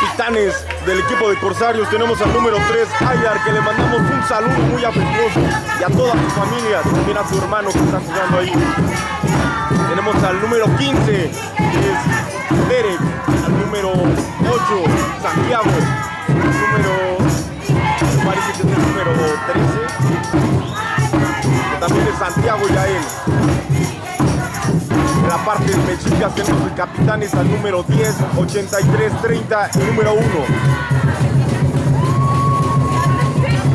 capitanes del equipo de Corsarios tenemos al número 3, Ayar, que le mandamos un saludo muy afectuoso y a toda su familia, también a su hermano que está jugando ahí. Tenemos al número 15, que es Derek, al número 8, Santiago, al número, me parece que es el número 13, que también es Santiago Yael. En la parte de Mexicas tenemos el capitanes al número 10, 83, 30 y número 1.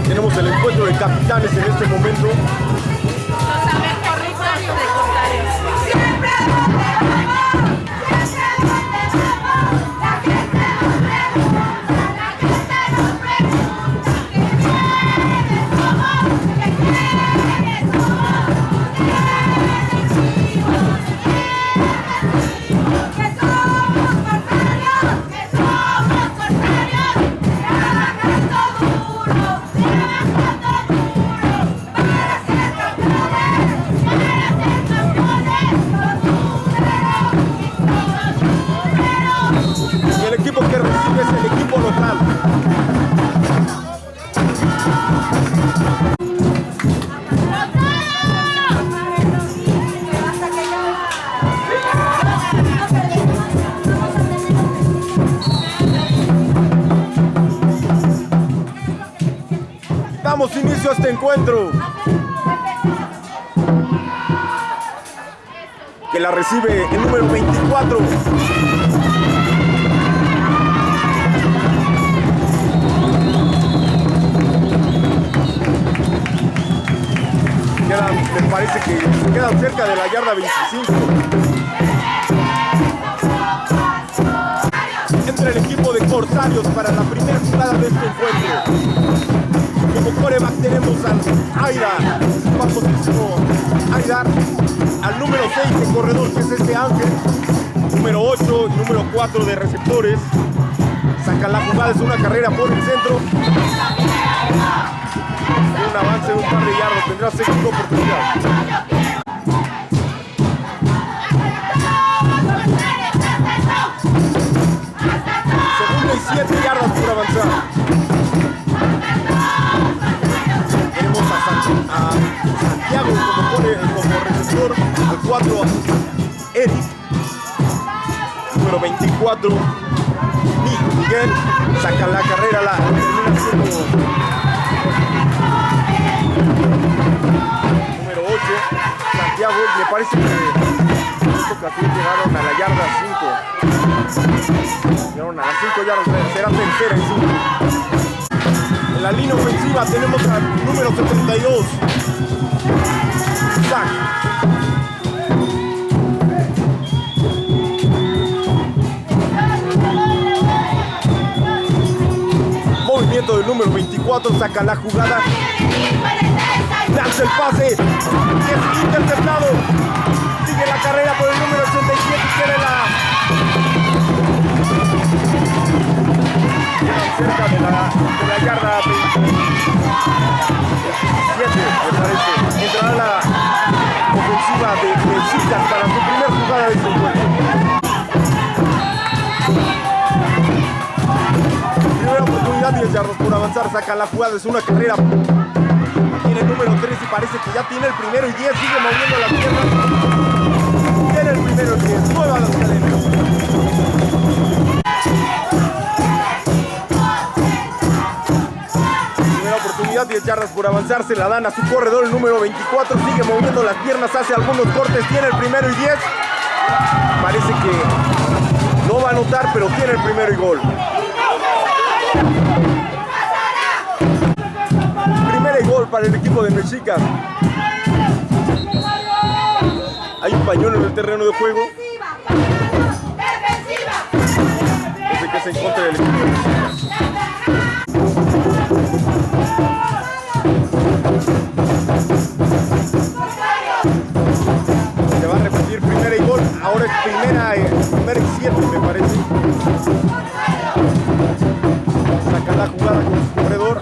Tenemos el encuentro de capitanes en este momento. Encuentro. Que la recibe el número 24. me parece que quedan cerca de la yarda 25. Entra el equipo de Corsarios para la primera jugada de este encuentro. Como coreback tenemos al Aida, famosísimo Aida, al número 6 de corredor que es este Ángel, número 8 y número 4 de receptores. Sacan la jugada, es una carrera por el centro. Un avance de un par de yardas, tendrá segunda oportunidad. Segunda y 7 yardas por avanzar. A Santiago como, pone, como receptor, al 4 Eric, número 24 Miguel, saca la carrera, la número 8 Santiago, me parece que esta ocasión llegaron a la yarda 5 llegaron a las 5 yardas, será tercera y 5 en la línea ofensiva tenemos al número 72. Zach. Movimiento del número 24, saca la jugada. Lanza el pase. Es interceptado. Sigue la carrera por el número 87. Cerca de la, de la yarda 27, me parece. Entrará la ofensiva de Mexicas para su primer jugada de este encuentro. Primera oportunidad, 10 yardas por avanzar, saca la jugada, es una carrera. Tiene el número 3 y parece que ya tiene el primero y 10, sigue moviendo la pierna. Tiene el primero y 10, nueva las cadenas. Oportunidad, 10 yardas por avanzar, se la dan a su corredor, el número 24, sigue moviendo las piernas, hace algunos cortes, tiene el primero y 10. Parece que no va a anotar, pero tiene el primero y gol. Primero y gol para el equipo de Mexicas. Hay un pañuelo en el terreno de juego. Desde que se encuentra el equipo Ahora es primera, primera y siete, me parece. Saca la jugada con su corredor.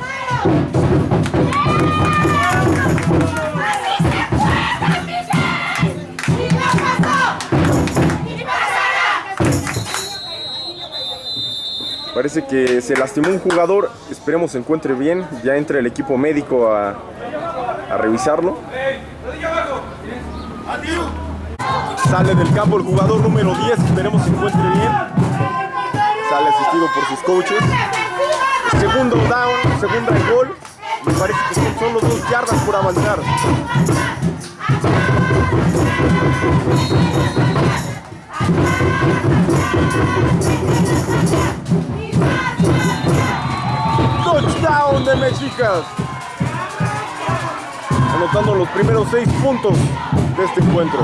Parece que se lastimó un jugador, esperemos se encuentre bien, ya entra el equipo médico a revisarlo. Sale del campo el jugador número 10, esperemos se encuentre bien. Sale asistido por sus coaches. Segundo down, segunda gol. Me parece que son solo dos yardas por avanzar. Touchdown de Mexicas. Anotando los primeros seis puntos de este encuentro.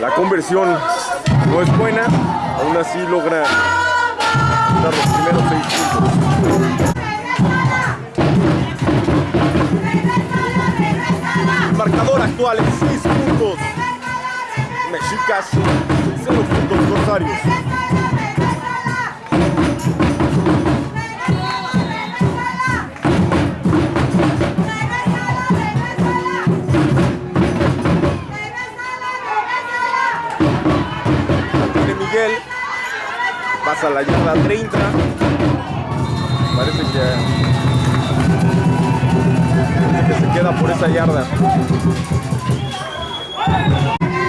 La conversión no es buena, aún así logra dar los primeros seis puntos. Marcador actual es 6 puntos. Mexicas, 0 puntos Rosarios. Miguel pasa la yarda 30 parece que, que se queda por esa yarda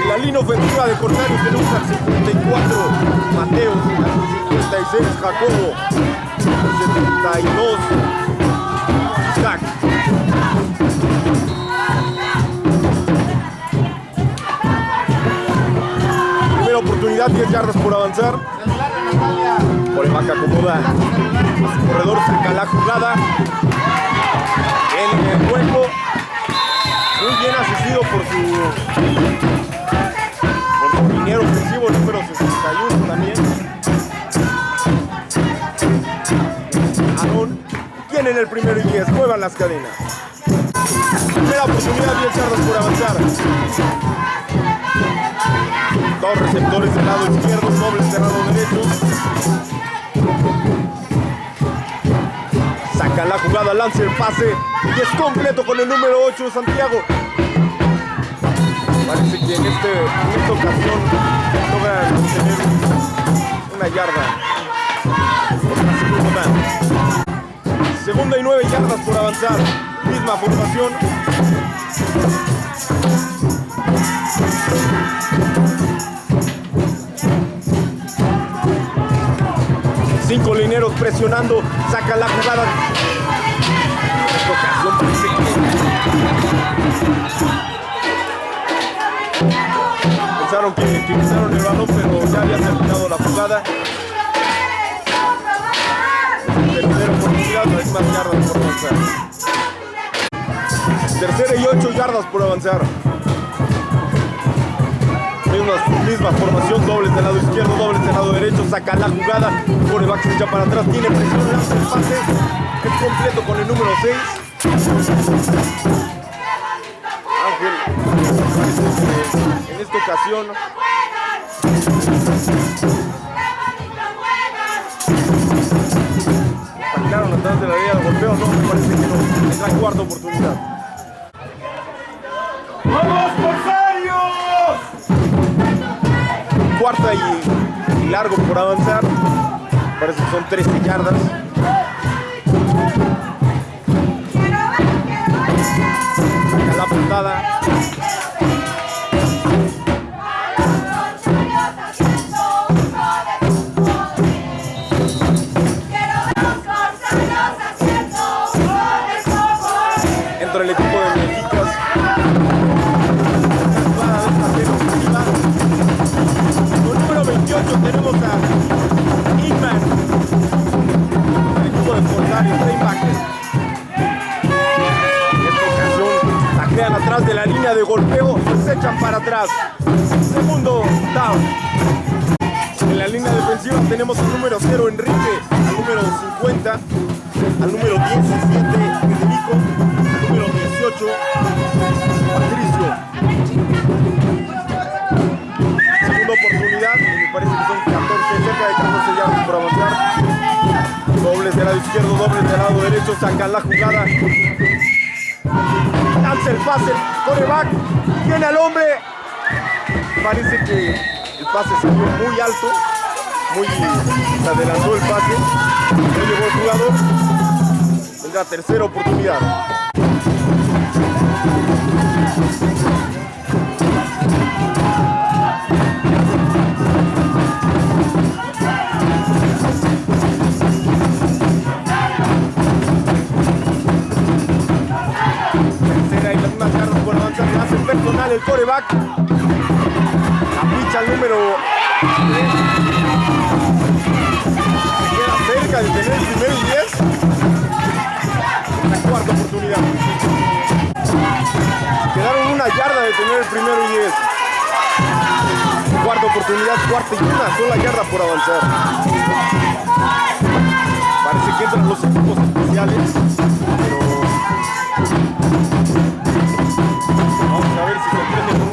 la línea ofensiva de Corsarios tenemos al 54 Mateos al 56 Jacobo al 72 Isaac oportunidad, 10 yardas por avanzar. Coreback acomoda a su corredor, saca la jugada. En el juego, muy bien asistido por su, por su liniero ofensivo número 61 también. Aaron tienen el primero y 10, muevan las cadenas. Primera oportunidad, 10 yardas por avanzar. Dos receptores del lado izquierdo, doble cerrado derecho. La jugada, lanza el pase y es completo con el número 8 Santiago. Parece que en, este, en esta ocasión logran tener una yarda. Segunda y nueve yardas por avanzar. Misma formación. Cinco lineros presionando, saca la jugada. Pensaron que utilizaron el balón, pero ya había terminado la jugada. Tercera oportunidad, no hay más yardas por avanzar. Tercera y ocho yardas por avanzar. Misma, misma formación, dobles del lado izquierdo, dobles del lado derecho, saca la jugada, coreback se echa para atrás, tiene presión, lanza el pase, es completo con el número 6. Ángel, en esta ocasión Paquinaron atrás de la línea de golpeo, no, me parece que no, la cuarta oportunidad. Cuarta y, y, largo por avanzar. Parece que son 13 yardas. Derecho, sacan la jugada. Lanza el pase, coreback, tiene al hombre. Parece que el pase salió muy alto, muy se adelantó el pase. No llegó el jugador. Tendrá tercera oportunidad. El coreback. Capricha el número 3. Se queda cerca de tener el primero y 10. La cuarta oportunidad. Quedaron una yarda de tener el primero y 10. Cuarta oportunidad, cuarta y una sola yarda por avanzar. Parece que entran los equipos especiales, pero vamos a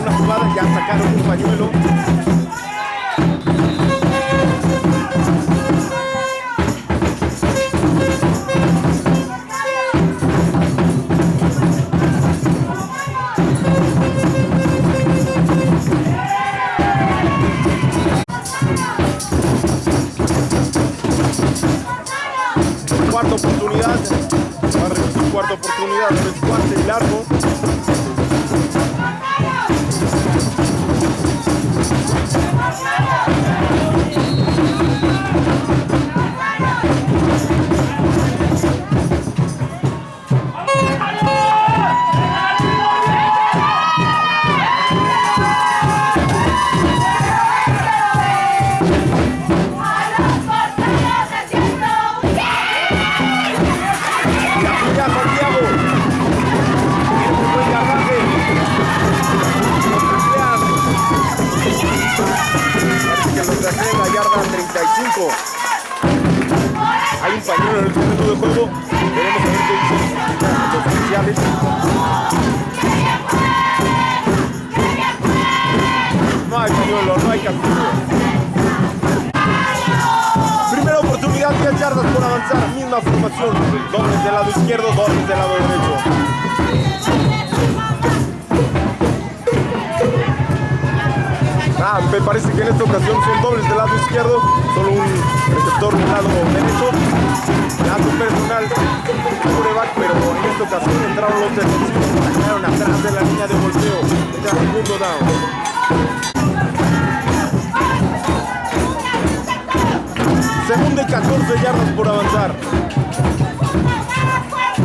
14 yardas por avanzar.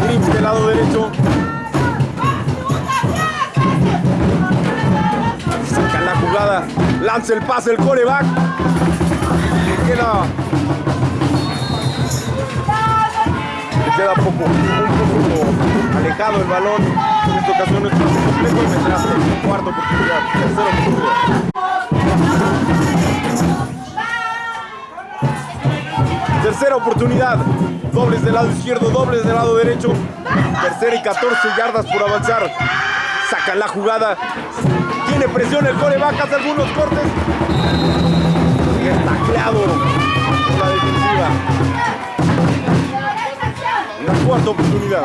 Green del lado derecho. Saca la jugada. Lanza el pase el coreback. Le queda. Le queda poco, un poco alejado el balón. En esta ocasión es y vendrá cuarta oportunidad. Tercera oportunidad. Tercera oportunidad. Dobles del lado izquierdo, dobles del lado derecho. Tercera y 14 yardas por avanzar. Saca la jugada. Tiene presión el coreback, hace algunos cortes. Y la defensiva. La cuarta oportunidad.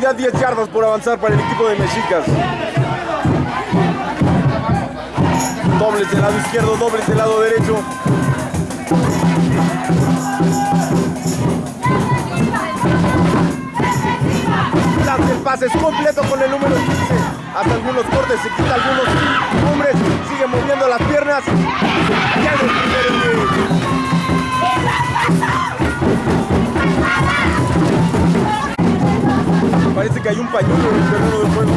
Oportunidad, 10 yardas por avanzar para el equipo de Mexicas. Dobles del lado izquierdo, dobles del lado derecho. Lanza el pase es completo con el número 15. Hace algunos cortes, se quita algunos hombres, sigue moviendo las piernas. Ya el. Parece que hay un pañuelo en el terreno de juego.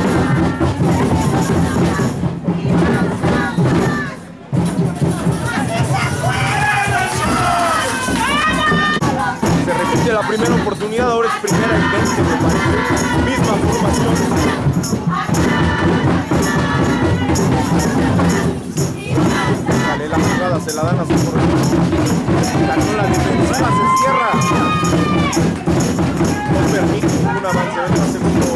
Se repite la primera oportunidad, ahora es primera y 20, me parece. Misma formación. Dale la jugada, se la dan a su corredor. Ganó la defensiva, se cierra un avance segundo.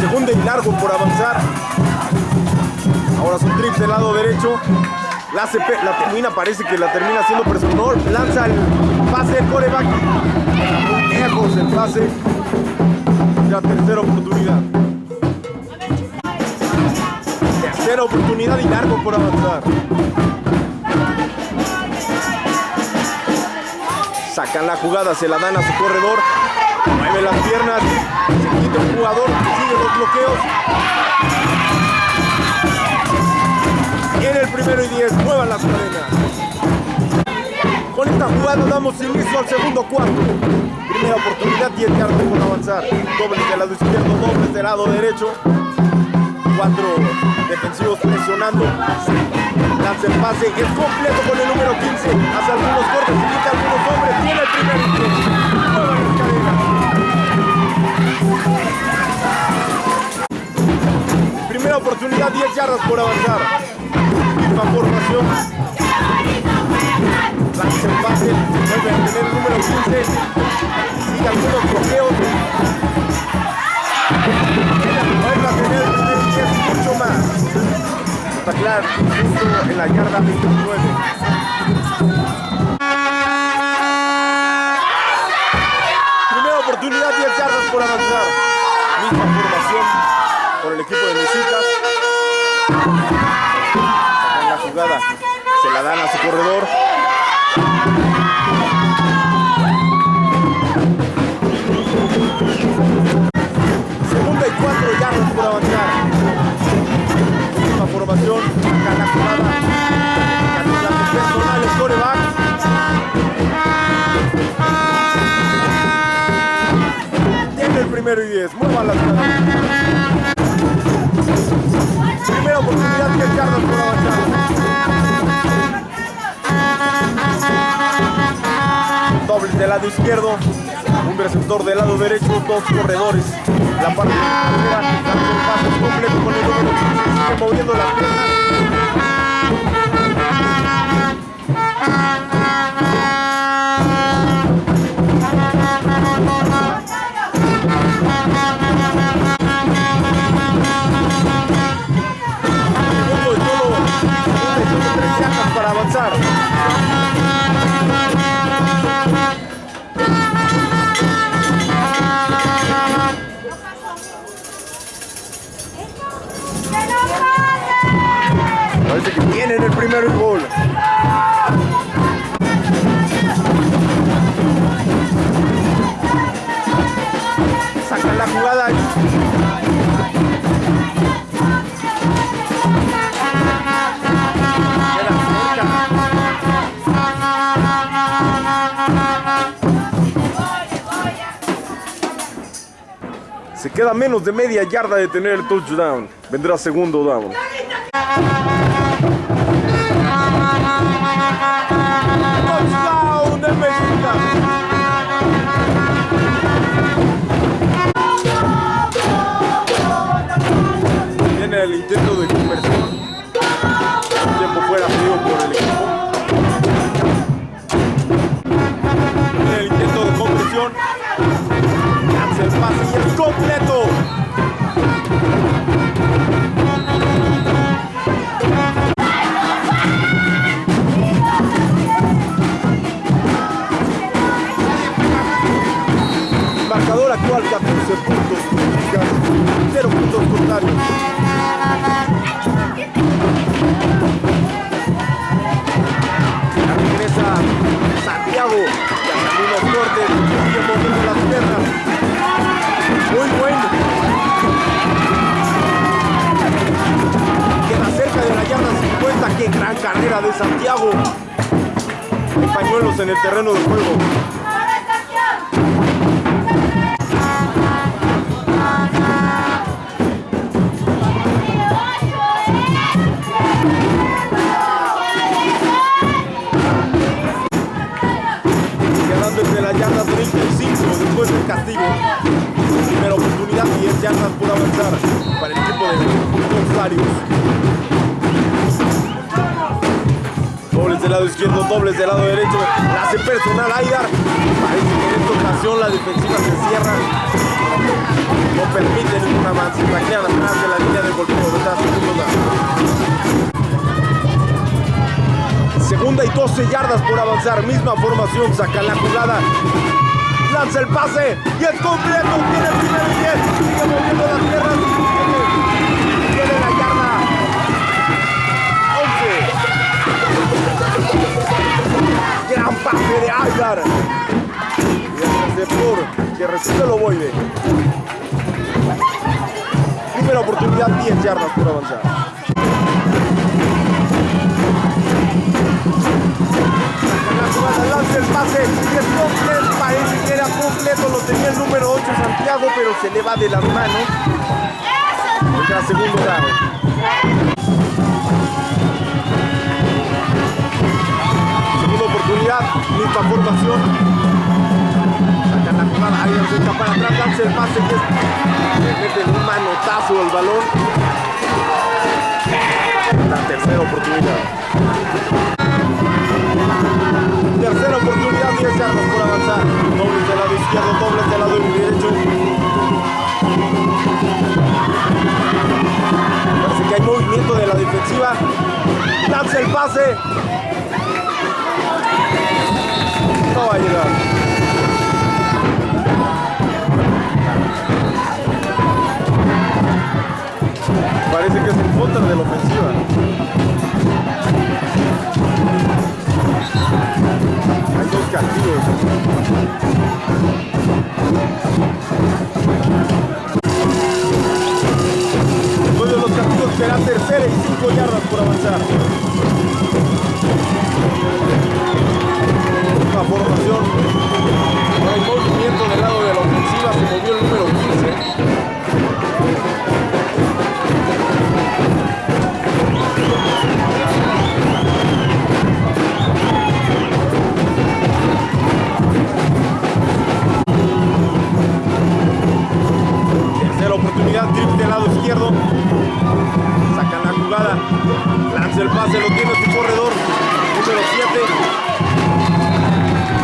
Segunda y largo por avanzar. Ahora es un trip del lado derecho. La, termina, parece que la termina haciendo presionador. Lanza el pase del coreback. Lejos el pase. La tercera oportunidad. Tercera oportunidad y largo por avanzar. Sacan la jugada, se la dan a su corredor. Mueve las piernas. Se quita el jugador. Sigue los bloqueos. En el primero y diez, muevan las cadenas. Con esta jugada damos inicio al segundo cuarto. Primera oportunidad, 10 yardas por avanzar. Dobles del lado izquierdo, dobles del lado derecho. Cuatro defensivos presionando. Lanza el pase, es completo con el número 15. Hace algunos cortes, quita algunos hombres. Tiene el primer y 10. Muevan las cadenas. Primera oportunidad, 10 yardas por avanzar. Misma formación. Lanza el pase, vuelve a tener el número 15. Sigue algunos bloqueos. Vuelve a tener el primer y 10 mucho más. Justo en la yarda 29. Primera oportunidad, 10 yardas por avanzar. Misma formación por el equipo de Mexicas. Sacan la jugada, se la dan a su corredor. Segunda y cuatro yardas por avanzar. Sacan la jugada. Candidato personal. Tiene el primero y diez, muevan las cadenas. Primera oportunidad, 10 yardas por avanzar. Dobles del lado izquierdo, un receptor del lado derecho, dos corredores. La parte carrera, lanza el pase completo con el número 15, sigue moviendo las piernas. Para avanzar. Parece que tienen el primero y gol. Sacan la jugada. Se queda menos de media yarda de tener el touchdown. Vendrá segundo down. Dobles del lado derecho. La hace personal Aidar. Parece que en esta formación, la defensiva se cierra. No permite ningún avance. Saquean atrás de la línea de golpeo. ¿verdad? Segunda y 12 yardas por avanzar. Misma formación. Saca la jugada. Lanza el pase. Y es completo. Tiene el primer y 10. Sigue moviendo las tierras. El ovoide. Primera oportunidad, 10 yardas por avanzar. Lanza el pase y es completo, parece que era completo, lo tenía el número 8 Santiago, pero se le va de las manos. Tendrá segundo down. Segunda oportunidad, misma formación. La jugada, ahí se echa para atrás, lanza el pase y es, le meten un manotazo al balón. La tercera oportunidad. Tercera oportunidad, 10 yardas por avanzar. Dobles del lado izquierdo, dobles del lado derecho. Parece que hay movimiento de la defensiva. Lanza el pase. No va a llegar. Parece que es un contra de la ofensiva. Hay dos castigos. Después de los castigos será tercera y cinco yardas por avanzar. Una formación. No hay movimiento del lado de la ofensiva. Se movió el número 15. Tercera oportunidad, triple del lado izquierdo. Sacan la jugada. Lanza el pase, lo tiene su corredor. Número 7.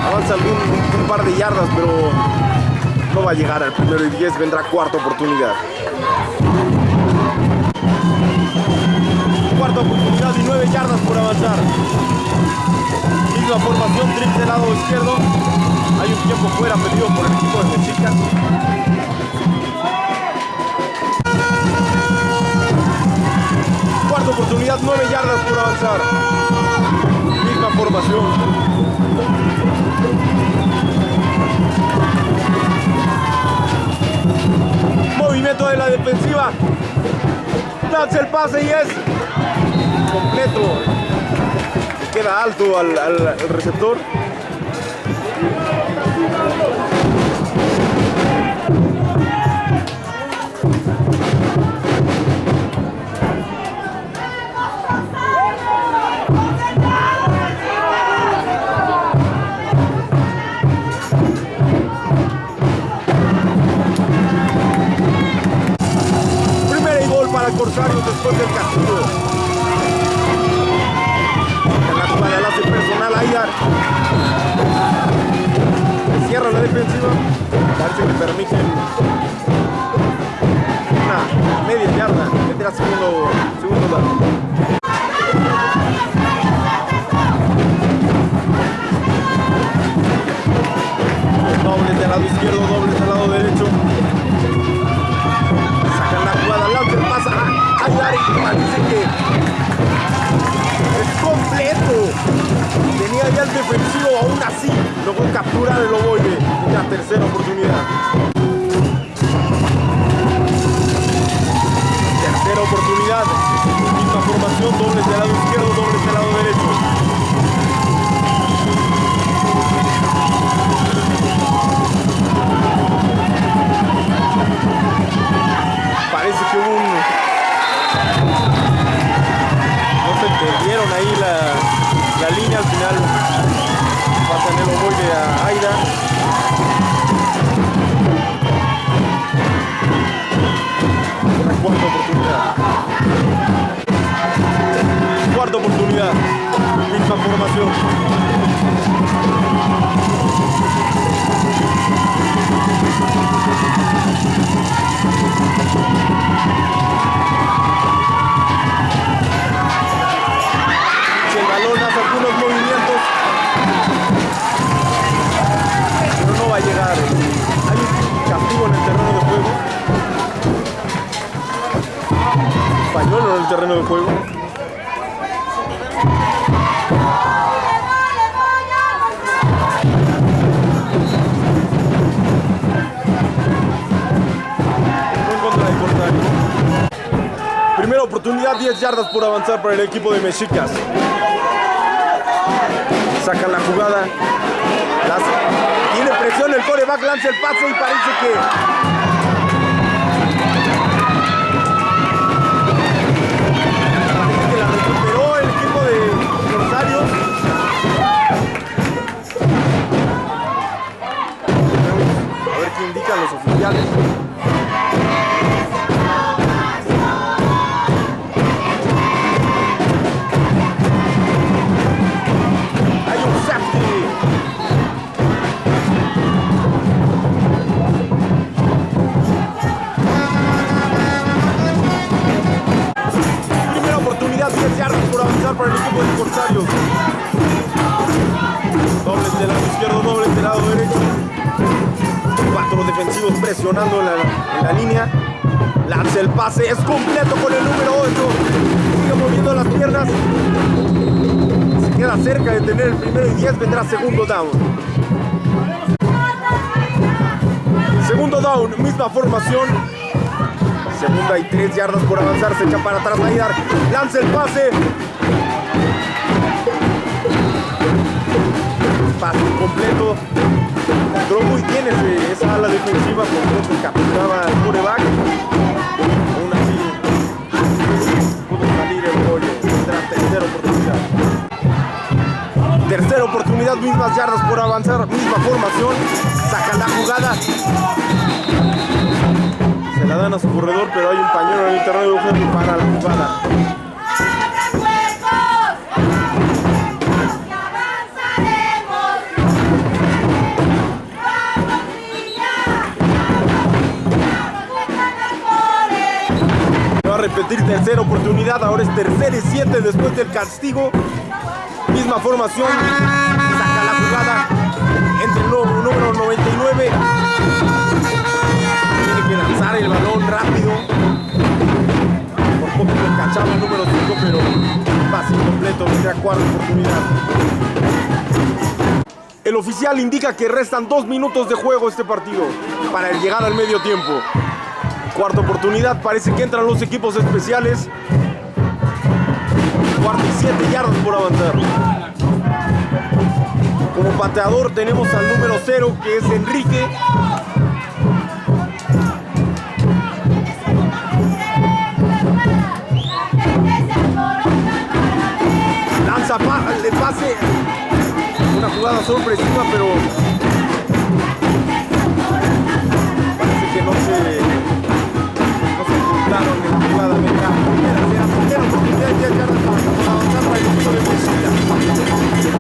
Avanza algún, un par de yardas, pero no va a llegar al primero y 10. Vendrá cuarta oportunidad. Cuarta oportunidad y 9 yardas por avanzar. Misma formación, triple lado izquierdo. Hay un tiempo fuera pedido por el equipo de Mexicas. Cuarta oportunidad, 9 yardas por avanzar. Misma formación. Movimiento de la defensiva. El pase y es completo. Queda alto al, al- al receptor. final va a tener los de a Aida. Una cuarta oportunidad. Cuarta oportunidad. Misma formación. algunos movimientos. Pero no va a llegar. Hay un castigo en el terreno de juego. Pañuelo en el terreno de juego. Primera oportunidad, 10 yardas por avanzar para el equipo de Mexicas. Sacan la jugada. Tiene presión el coreback, lanza el pase y parece que Parece que la recuperó el equipo de Rosario. A ver qué indican los oficiales. Pase, es completo con el número 8. Sigue moviendo las piernas. Se queda cerca de tener el primero y 10, vendrá segundo down. Segundo down, misma formación. Segunda y tres yardas por avanzar, se echa para atrás Aidar. Lanza el pase. Pase completo. Entró muy bien esa ala defensiva poco capturaba al coreback. Tercera oportunidad. Tercera oportunidad, mismas yardas por avanzar, misma formación. Sacan la jugada. Se la dan a su corredor, pero hay un pañuelo en el terreno de para la jugada. Tercera oportunidad, ahora es tercera y siete después del castigo. Misma formación, saca la jugada entre el número 99. Tiene que lanzar el balón rápido. Por poco lo cachaba el número 5, pero pase incompleto, cuarta oportunidad. El oficial indica que restan dos minutos de juego este partido para llegar al medio tiempo. Cuarta oportunidad, parece que entran los equipos especiales. Cuarta y siete yardas por avanzar. Como pateador tenemos al número 0 que es Enrique. Lanza el pase. Una jugada sorpresiva, pero parece que no se, no se encontraron en la jugada. Venga, primera, primera, primera oportunidad, ya yardas para avanzar para el equipo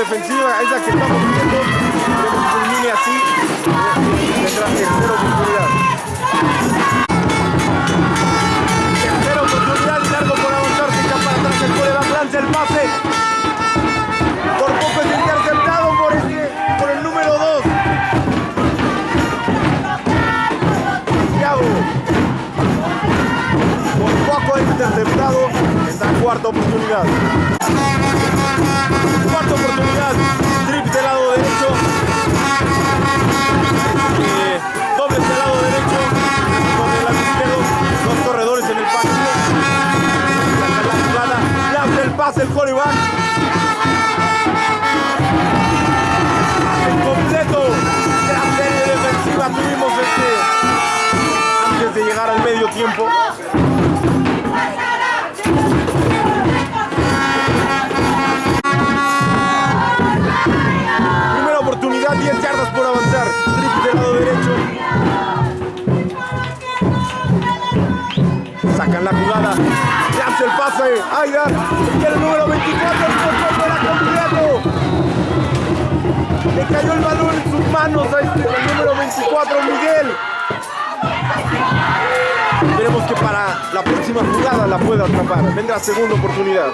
Defensiva, esa que estamos viendo. Que culmine así. Tendrá tercera oportunidad. Tercera oportunidad largo por avanzar. Se echa para atrás el coreback, lanza el pase. Por poco es interceptado por, este, por el número 2. Thiago. Por poco es interceptado. Está cuarta oportunidad. Pase. Aida. Tiene el número 24. El fuera completo. Le cayó el balón en sus manos a este, el número 24, Miguel. Esperemos que para la próxima jugada la pueda atrapar. Vendrá segunda oportunidad.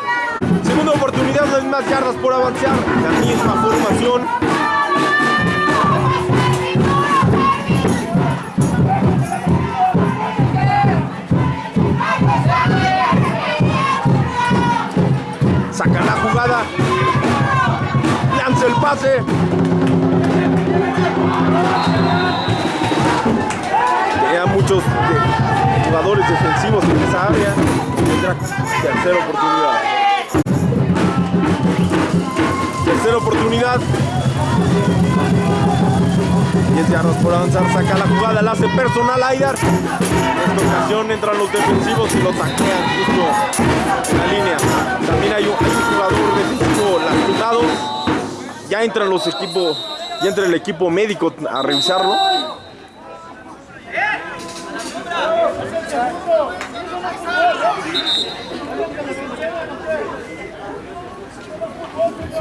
Segunda oportunidad, hay más yardas por avanzar. La misma formación. Pase. Muchos de- jugadores defensivos en esa área. Tendrá tercera oportunidad. Tercera oportunidad. 10 yardas por avanzar, saca la jugada, la hace personal Aidar. En esta ocasión entran los defensivos y lo saquean justo en la línea. También hay un, hay un jugador defensivo. Ya entran los equipos, ya entra el equipo médico a revisarlo.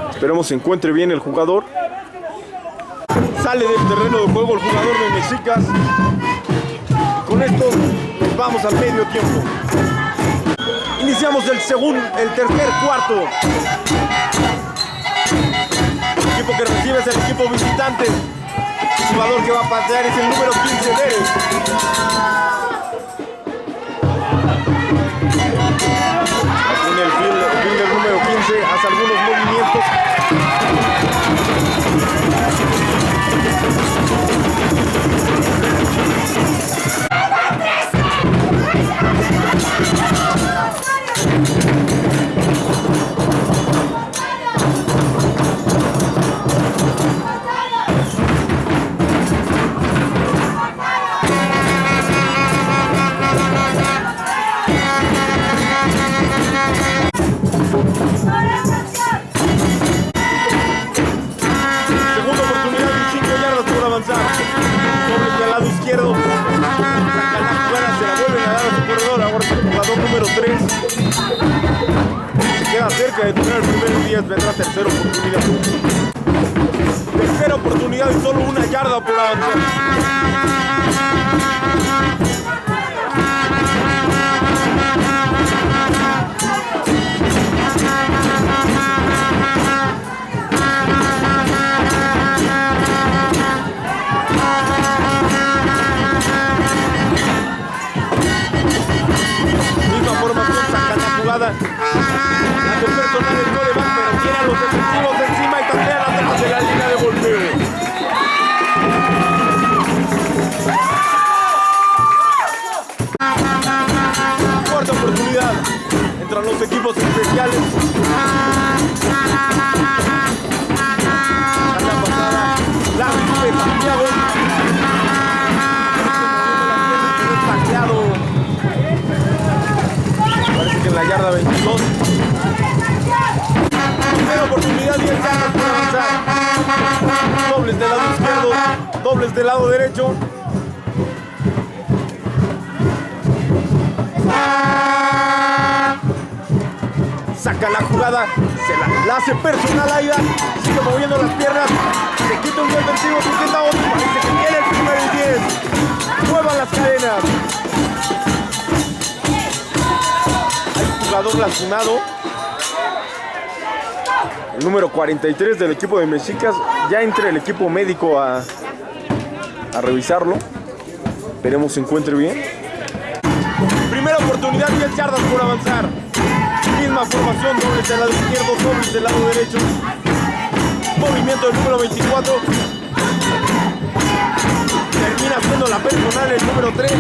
Esperemos se encuentre bien el jugador. Sale del terreno de juego el jugador de Mexicas. Con esto nos vamos al medio tiempo. Iniciamos el segundo, el tercer cuarto. Que recibe es el equipo visitante. El jugador que va a patear es el número 15 Derek. En el cerca de tener el primer 10. Vendrá tercera oportunidad. Tercera oportunidad y solo una yarda por avanzar. Hace personal Aida, sigue moviendo las piernas, se quita un defensivo, se quita otro, parece que tiene el primero y 10. Muevan las cadenas. Hay un jugador lastimado. El número 43 del equipo de Mexicas. Ya entra el equipo médico a, a revisarlo. Esperemos se encuentre bien. Primera oportunidad, 10 yardas por avanzar. Misma formación, dobles del lado izquierdo, dobles del lado derecho. Movimiento del número 24. Termina siendo la personal el número 3.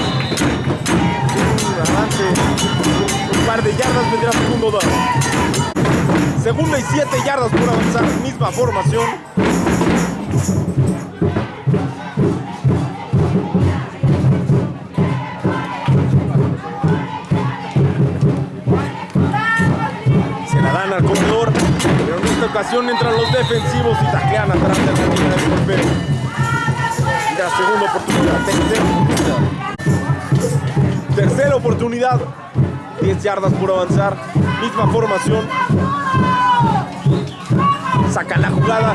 Un avance, un par de yardas vendrá segundo down. Segunda y 7 yardas por avanzar, misma formación. Ocasión entran los defensivos y taclean atrás de la línea del golpeo. La segunda oportunidad, tercera oportunidad. Tercera oportunidad. 10 yardas por avanzar. Misma formación. Saca la jugada.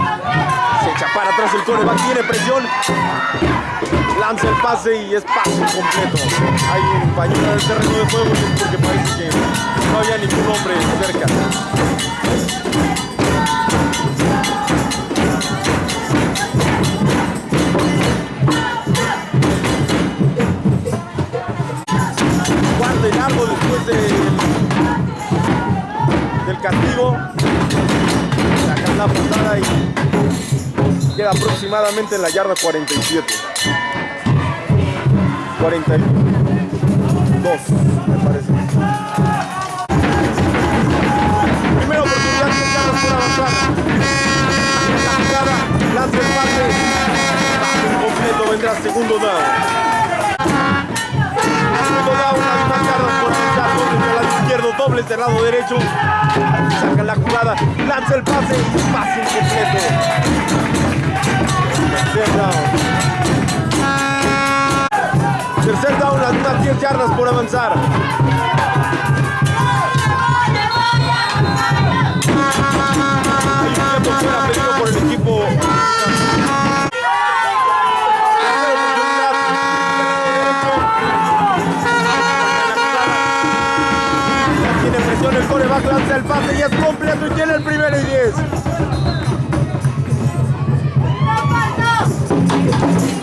Se echa para atrás el coreback. Tiene presión. Lanza el pase y es pase completo. Hay un pañuelo en el terreno de juego porque parece que no había ningún hombre cerca. Del castigo. Sacan la patada y queda aproximadamente en la yarda 47. 42, me parece. Primera oportunidad, 10 yardas por avanzar. La jugada, lanza el completo, vendrá segundo down. Segundo down, más yardas por avanzar. Dobles del lado izquierdo, dobles del lado derecho. Saca la jugada, lanza el pase pase incompleto. Tercer down. Tercer down, las mismas 10 yardas por avanzar. Coreback, lanza el pase y es completo y tiene el primero y 10.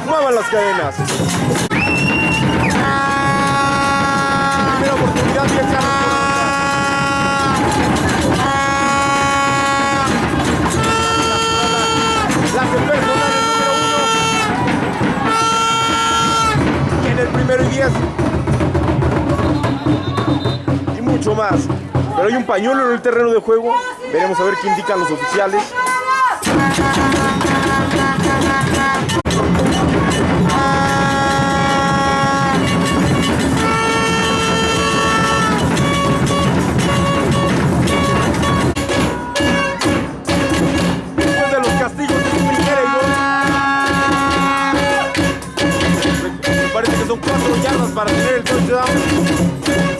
Muevan las cadenas. Primera oportunidad, 10 yardas por avanzar. La que personal el número uno. Tiene el primero y 10. Y mucho más. Pero hay un pañuelo en el terreno de juego. Veremos a ver qué indican los oficiales. Después de los castigos de y gol. Me, parece que son cuatro yardas para tener el touchdown.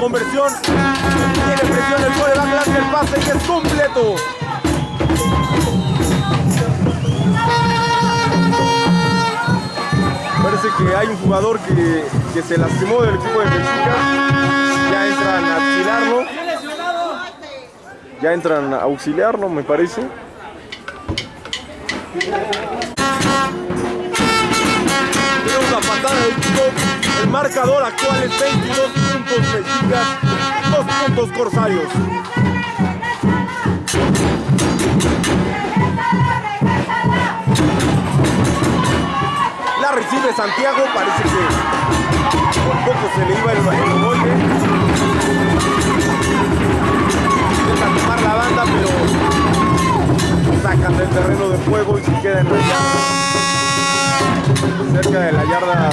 Conversión. Tiene presión el coreback, lanza el pase y es completo. Parece que hay un jugador que, que se lastimó del equipo de Mexica. Ya entran a auxiliarlo. Ya entran a auxiliarlo, me parece. Tenemos la patada del kickoff. El marcador actual es 22 puntos Mexicas, 2 puntos Corsarios. La recibe Santiago, parece que por poco se le iba el, el golpe. Intenta tomar la banda, pero sacan del terreno de juego y se queda en. Cerca de la yarda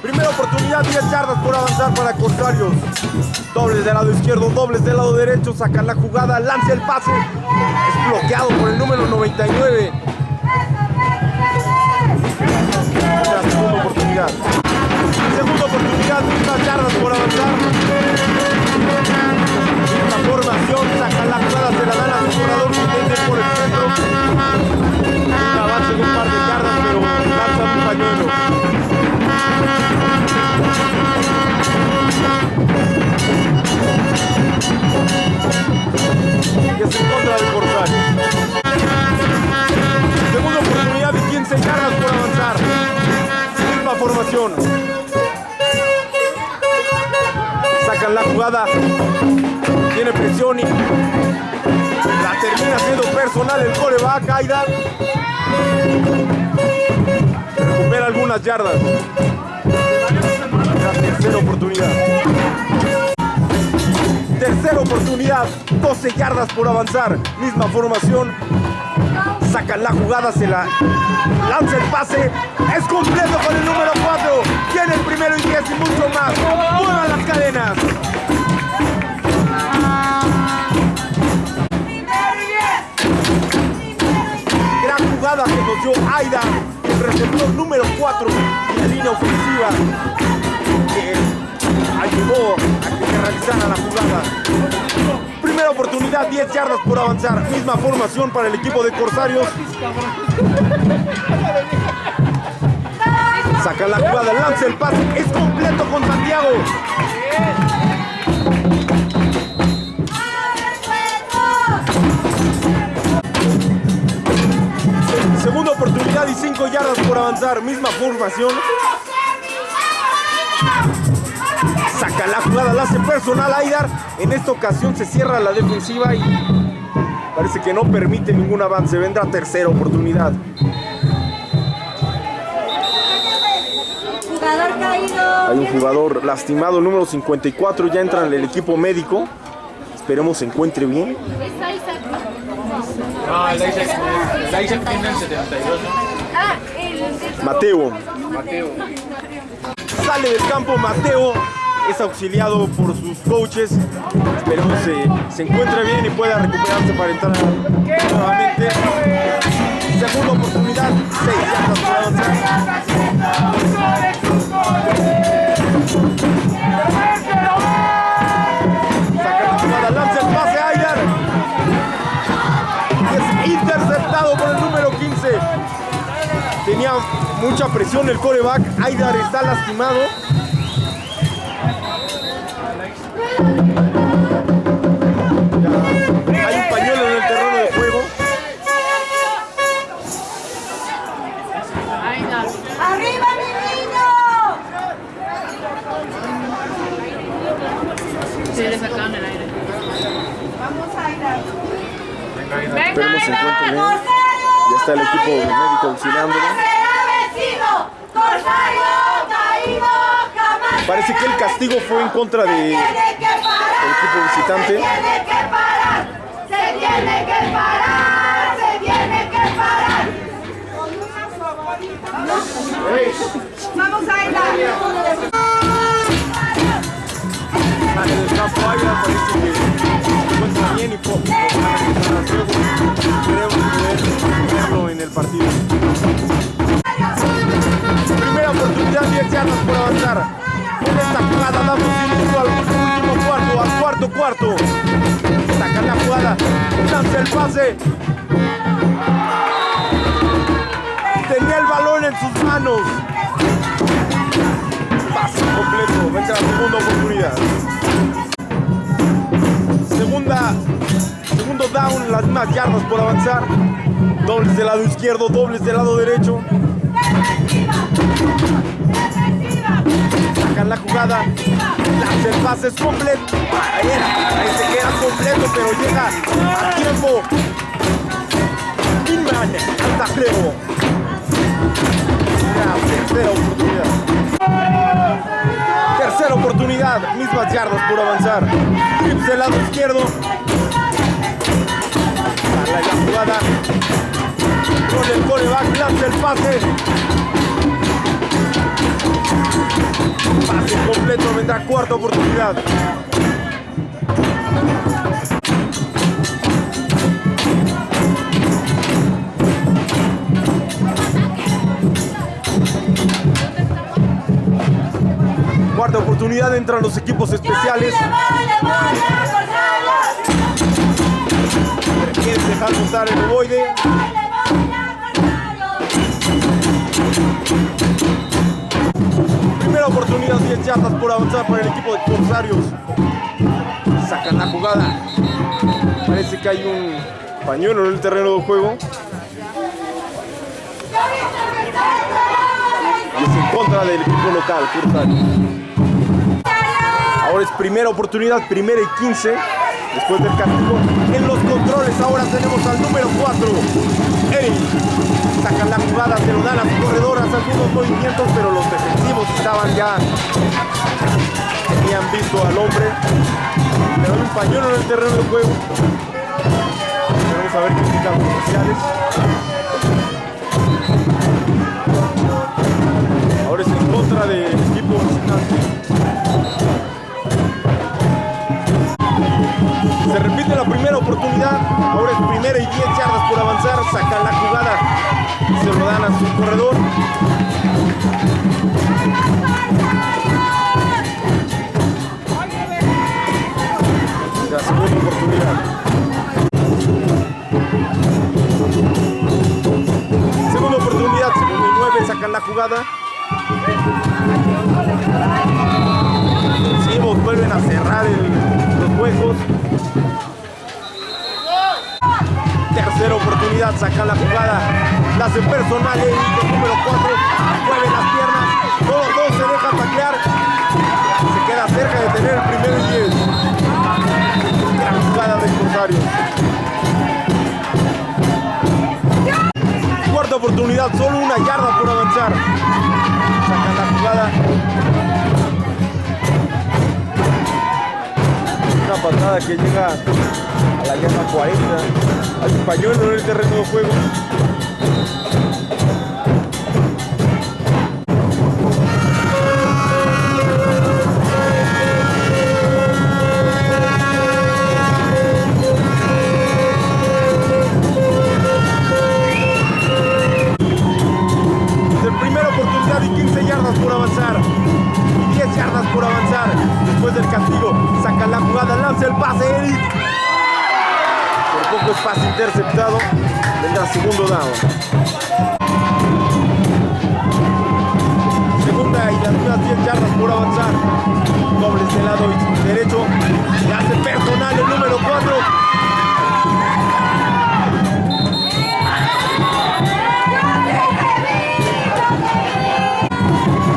Primera oportunidad, 10 yardas por avanzar para contrarios. Dobles del lado izquierdo, dobles del lado derecho, sacan la jugada, lanza el pase. Es bloqueado por el número 99. La segunda oportunidad. Segunda oportunidad, mismas yardas por avanzar. La formación, sacan la jugada, se la dan a su corredor que tiene por el centro salvarse de un par de yardas, pero lanzan un pañuelo. Que se encuentra de Corsario. Segunda oportunidad de 15 yardas por avanzar. Misma formación. Sacan la jugada. Tiene presión y la termina siendo personal el coreback Aidan recupera algunas yardas. La tercera oportunidad. Tercera oportunidad, 12 yardas por avanzar. Misma formación. Sacan la jugada, se la lanza el pase. Es completo con el número 4. Tiene el primero y 10 y mucho más. Muevan las cadenas. Jugada que nos dio Aida, el receptor número 4 en la línea ofensiva. Que ayudó a que se realizara la jugada. Primera oportunidad, 10 yardas por avanzar. Misma formación para el equipo de Corsarios. Saca la jugada, lanza el pase. Es completo con Santiago. Segunda oportunidad y 5 yardas por avanzar. Misma formación. Saca la jugada, la hace personal Aidar. En esta ocasión se cierra la defensiva y parece que no permite ningún avance. Vendrá tercera oportunidad. Jugador caído. Hay un jugador lastimado, número 54. Ya entra en el equipo médico. Esperemos se encuentre bien. No, el Isaac, el Isaac tiene el 72, ¿no? Ah, el Mateo. Mateo. Sale del campo Mateo. Es auxiliado por sus coaches. Esperemos se, se encuentre bien y pueda recuperarse para entrar nuevamente. Segunda oportunidad. 6 yardas Mucha presión el coreback. Aydar está lastimado. Ya Hay un pañuelo en el terreno de juego. ¡Arriba, mi niño! Sí, le sacaron el aire. Vamos a ir a... Esperemos se encuentre bien. Ya está el equipo médico auxiliándolo. vencido! ¡Corsario caído jamás! Parece que el castigo fue en contra de el equipo visitante. ¡Se tiene que parar! ¡Se tiene que parar! ¡Se tiene que parar! Vamos a ir en el partido. Primera oportunidad, 10 yardas por avanzar. Esta jugada damos inicio al último cuarto, al cuarto cuarto. Sacan la jugada, lanza el pase. Tenía el balón en sus manos. Pase completo, vendrá la segunda oportunidad. Segunda, segundo down, las mismas yardas por avanzar. Dobles del lado izquierdo, dobles del lado derecho. La jugada, lanza el pase es completo. Ahí era, parece que era completo, pero llega a tiempo. Inman, hasta creo. La tercera oportunidad. Tercera oportunidad, mismas yardas por avanzar. Trips del lado izquierdo. La jugada. Con el coreback, lanza el pase. Pase completo, vendrá cuarta oportunidad. Cuarta oportunidad, entran los equipos especiales. Quieres dejar montar el ovoide. Oportunidad, 10 yardas por avanzar para el equipo de Corsarios. Sacan la jugada. Parece que hay un pañuelo en el terreno de juego. Y es en contra del equipo local, Corsarios. Ahora es primera oportunidad, primera y 15. Después del castigo en los controles, ahora tenemos al número 4. Eric. Sacan la jugada, se lo dan a su corredor, hace algunos movimientos, pero los defensivos estaban ya. Tenían visto al hombre. Pero hay un pañuelo en el terreno de juego. Vamos a ver qué indican los oficiales. Ahora es en contra del equipo visitante. Se repite la primera oportunidad. Ahora es primera y 10 yardas por avanzar. Sacan la jugada. Se lo dan a su corredor. La segunda oportunidad. Segunda oportunidad, segundo y nueve, sacan la jugada. Defensivos vuelven a cerrar los huecos. Tercera oportunidad, sacan la jugada. La hacen personal, el número 4. Mueven las piernas. Todos dos se dejan taclear. Se queda cerca de tener el primero y 10. Gran jugada de Corsario. Cuarta oportunidad, solo una yarda por avanzar. Sacan la jugada. Una patada que llega a la yarda 40. Hay un pañuelo en el terreno de juego. Pase interceptado. Vendrá segundo down. Segunda y las mismas 10 yardas por avanzar. Dobles del lado derecho. Y hace personal el número 4.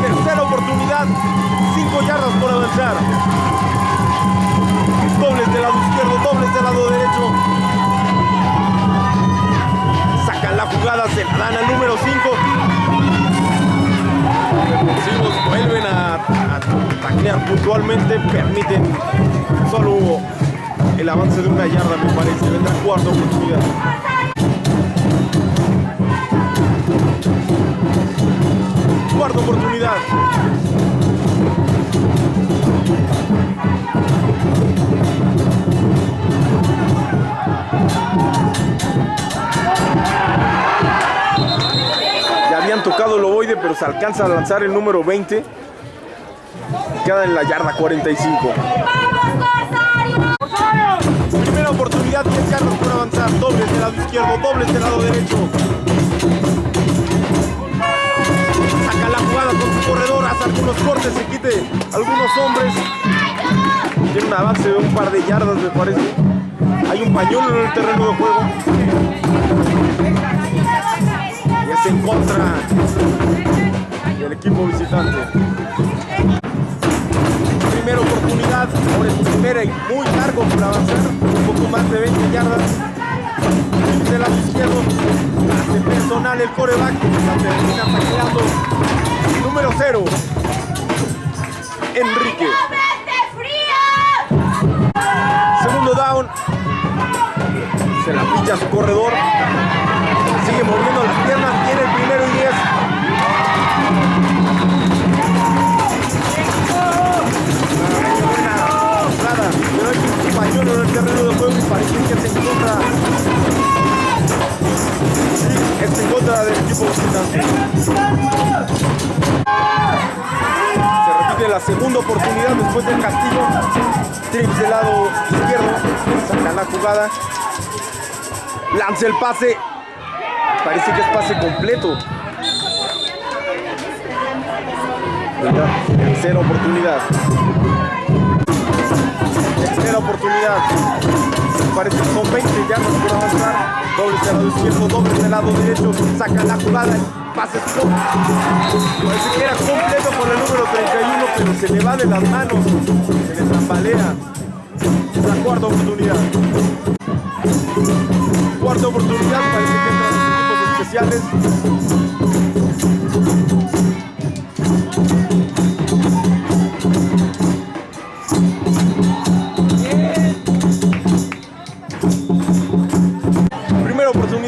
Tercera oportunidad, 5 yardas por avanzar. Dobles del lado izquierdo, dobles del lado derecho. Jugada, se la dan número 5. Defensivos vuelven a, a puntualmente, permiten solo el avance de una yarda, me parece. Vendrá cuarta oportunidad. Cuarta oportunidad. pero se alcanza a lanzar el número 20. Queda en la yarda 45. Primera oportunidad, 10 yardas por avanzar. Dobles del lado izquierdo, dobles del lado derecho. Saca la jugada con su corredor, hace algunos cortes, se quite algunos hombres. Tiene un avance de un par de yardas, me parece. Hay un pañuelo en el terreno de juego. En contra del equipo visitante. Primera oportunidad, ahora es primera y muy largo por avanzar, un poco más de 20 yardas. Del lado izquierdo, hace personal el coreback, la termina. Número 0, Enrique. Segundo down. Se la pincha a su corredor. En el terreno de juego y parece que es en contra. Sí, es en contra del equipo visitante. Se repite la segunda oportunidad después del castigo. Trips del lado izquierdo. Saca la jugada. Lanza el pase. Parece que es pase completo. Tercera oportunidad. Tercera oportunidad. Parece que son 20 yardas por avanzar. Doble del lado izquierdo, doble del lado derecho. Saca la jugada. pase. Parece que era completo con el número 31, pero se le va de las manos. Se le tambalea. Es la cuarta oportunidad. Cuarta oportunidad, parece que entran los equipos especiales.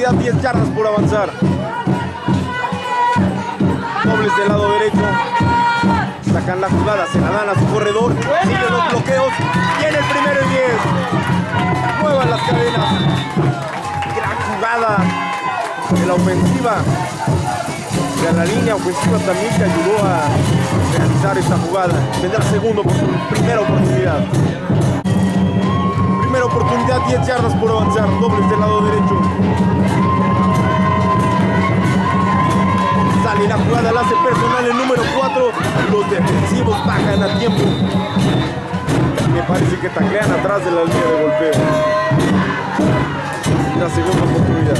Primera oportunidad, 10 yardas por avanzar. Dobles del lado derecho. Sacan la jugada, se la dan a su corredor. Siguen los bloqueos. Tiene el primero y 10. Muevan las cadenas. Gran jugada de la ofensiva. De la línea ofensiva también que ayudó a realizar esta jugada. Tendrá segunda oportunidad, primera oportunidad. Oportunidad, 10 yardas por avanzar. Dobles del lado derecho. Sale la jugada, la hace personal el número 4. Los defensivos bajan a tiempo. Me parece que taclean atrás de la línea de golpeo. La segunda oportunidad.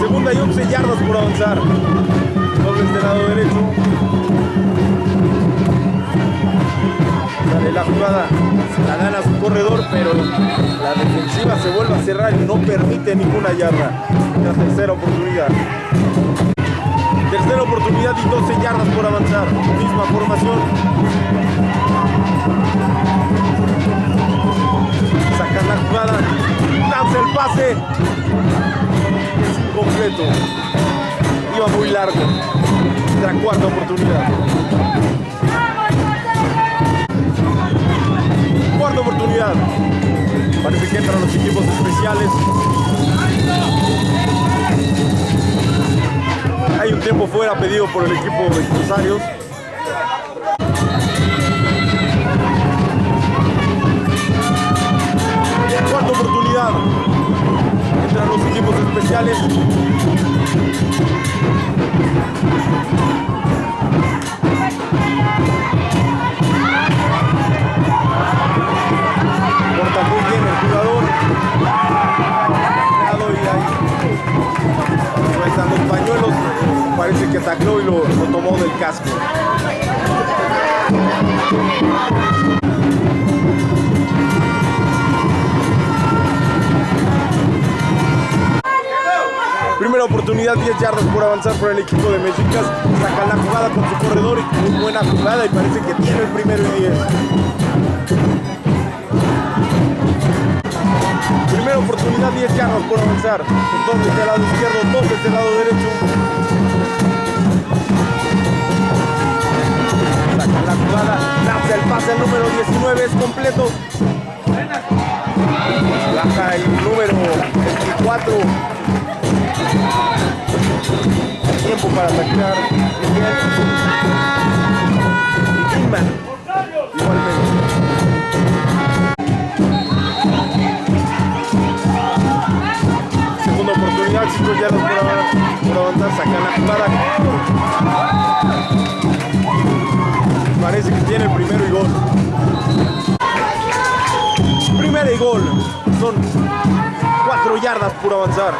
Segunda y 11 yardas por avanzar. Dobles del lado derecho. Sale la jugada, se la dan a su corredor, pero la defensiva se vuelve a cerrar y no permite ninguna yarda. La tercera oportunidad. Tercera oportunidad y 12 yardas por avanzar. Misma formación. Sacan la jugada, lanza el pase. Es incompleto. Iba muy largo. La cuarta oportunidad. Cuarta oportunidad. Parece que entran los equipos especiales. Hay un tiempo fuera pedido por el equipo de Corsarios. Cuarta oportunidad. Entran los equipos especiales. Tacló y lo, tomó del casco. Primera oportunidad, 10 yardas por avanzar por el equipo de Mexicas. Sacan la jugada con su corredor y muy buena jugada y parece que tiene el primero y 10. Primera oportunidad, 10 yardas por avanzar. Dos desde el lado izquierdo, dos desde el lado derecho. La jugada, lanza el pase al número 19, es completo. Baja el número 24. Tiempo para atacar. Y Kingman, igualmente. Segunda oportunidad, 5 yardas por, avanzar, por avanzar, sacan la jugada. Parece que tiene el primero y gol. Primera y gol. Son 4 yardas por avanzar.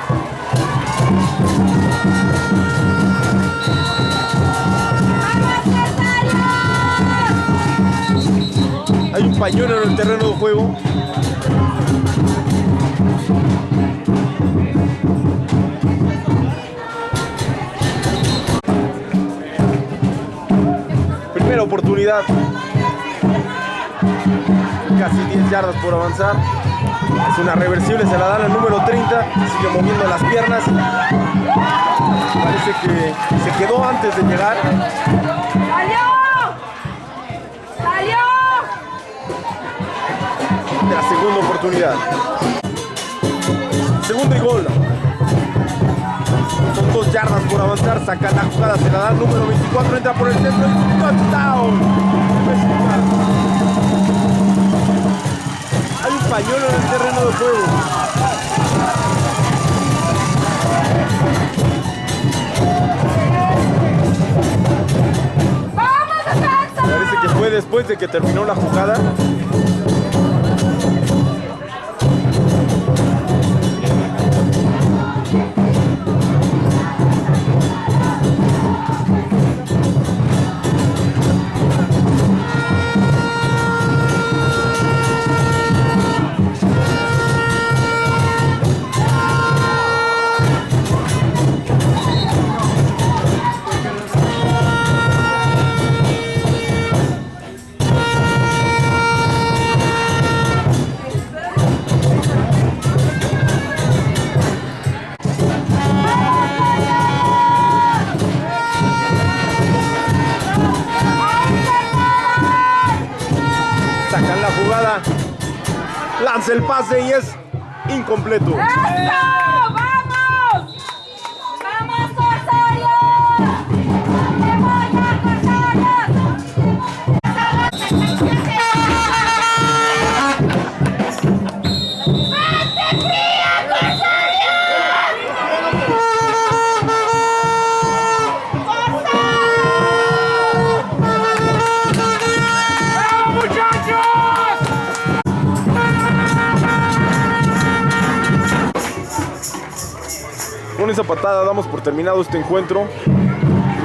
Hay un pañuelo en el terreno de juego. Oportunidad. Casi 10 yardas por avanzar. Es una reversible, se la dan al número 30. Sigue moviendo las piernas. Parece que se quedó antes de llegar. ¡Salió! ¡Salió! la segunda oportunidad. Segundo y gol. Dos yardas por avanzar, saca la jugada, se la da número 24, entra por el centro y touchdown. Hay un pañuelo en el terreno de juego. Parece que fue después de que terminó la jugada. El pase y es incompleto. Patada damos por terminado este encuentro.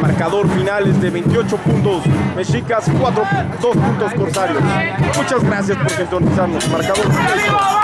Marcador final es de 28 puntos Mexicas, 4, 2 puntos Corsarios. Muchas gracias por sintonizarnos. Marcador.